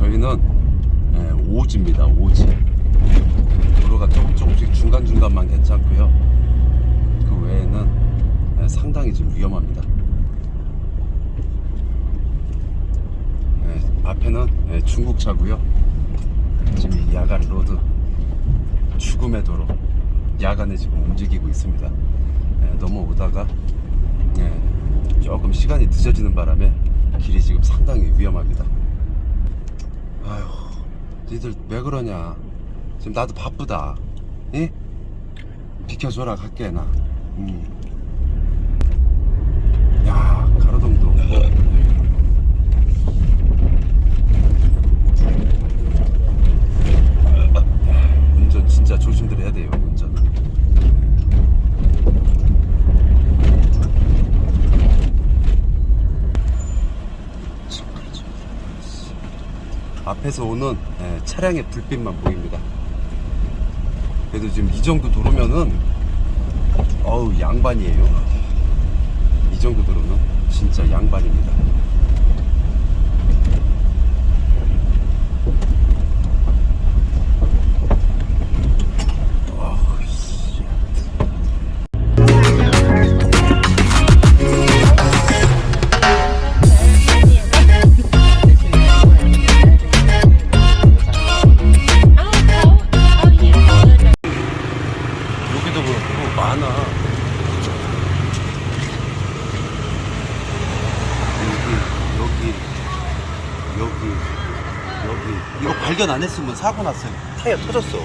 저희는 예, 5호지입니다 5호지. 도로가 조금 조금씩 중간중간만 괜찮고요. 그 외에는 예, 상당히 지금 위험합니다. 예, 앞에는 중국차고요. 지금 이 야간 로드 죽음의 도로 야간에 지금 움직이고 있습니다. 넘어오다가 조금 시간이 늦어지는 바람에 길이 지금 상당히 위험합니다. 아휴, 니들 왜 그러냐? 지금 나도 바쁘다. 예? 비켜줘라 갈게 나. 음. 야 가로등도. 운전 진짜 조심들 해야 돼요 운전. 앞에서 오는 예, 차량의 불빛만 보입니다. 그래도 지금 이 정도 도로면은 어우 양반이에요. 이 정도 도로는 진짜 양반입니다. 이거 발견 안 했으면 사고 났어요. 타이어 터졌어.